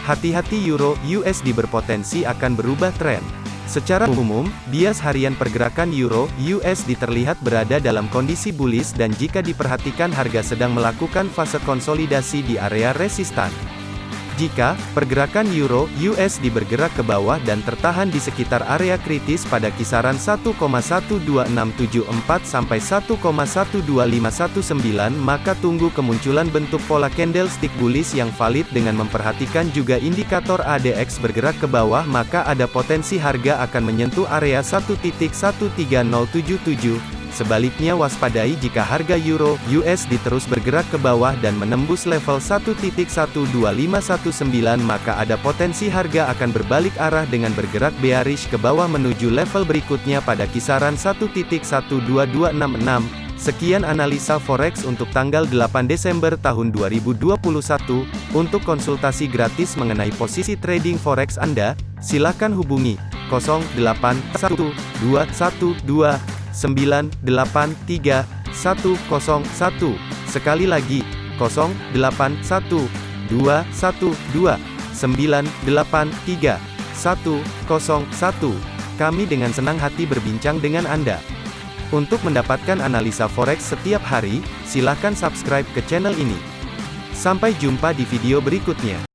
Hati-hati euro USD berpotensi akan berubah tren. Secara umum, bias harian pergerakan euro USD terlihat berada dalam kondisi bullish dan jika diperhatikan harga sedang melakukan fase konsolidasi di area resistan. Jika pergerakan euro USD bergerak ke bawah dan tertahan di sekitar area kritis pada kisaran 1,12674 sampai 1,12519 maka tunggu kemunculan bentuk pola candlestick bullish yang valid dengan memperhatikan juga indikator ADX bergerak ke bawah maka ada potensi harga akan menyentuh area 1.13077 Sebaliknya waspadai jika harga euro USD terus bergerak ke bawah dan menembus level 1.12519 maka ada potensi harga akan berbalik arah dengan bergerak bearish ke bawah menuju level berikutnya pada kisaran 1.12266. Sekian analisa forex untuk tanggal 8 Desember tahun 2021. Untuk konsultasi gratis mengenai posisi trading forex Anda, silakan hubungi 081212 983 101. Sekali lagi, 081 212 983 101. Kami dengan senang hati berbincang dengan Anda. Untuk mendapatkan analisa forex setiap hari, silakan subscribe ke channel ini. Sampai jumpa di video berikutnya.